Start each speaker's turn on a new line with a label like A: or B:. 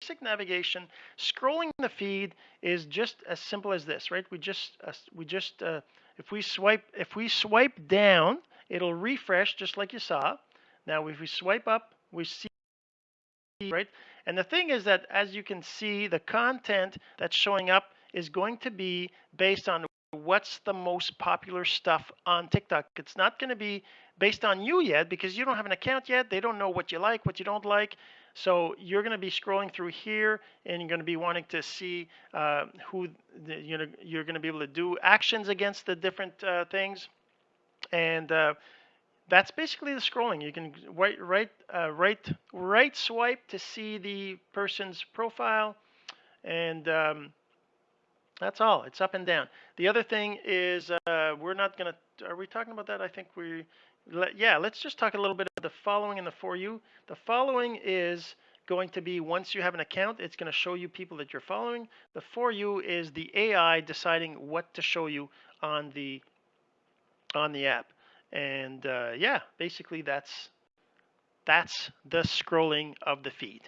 A: basic navigation. Scrolling the feed is just as simple as this, right? We just uh, we just uh, if we swipe if we swipe down, it'll refresh just like you saw. Now if we swipe up, we see right. And the thing is that as you can see, the content that's showing up is going to be based on what's the most popular stuff on TikTok. It's not going to be based on you yet because you don't have an account yet. They don't know what you like, what you don't like. So you're going to be scrolling through here and you're going to be wanting to see uh, who the, you know you're going to be able to do actions against the different uh, things. And uh, that's basically the scrolling. You can right right uh, right right swipe to see the person's profile and um, that's all. It's up and down. The other thing is uh, we're not going to, are we talking about that? I think we, let, yeah, let's just talk a little bit of the following and the for you. The following is going to be once you have an account, it's going to show you people that you're following. The for you is the AI deciding what to show you on the on the app. And uh, yeah, basically that's that's the scrolling of the feed.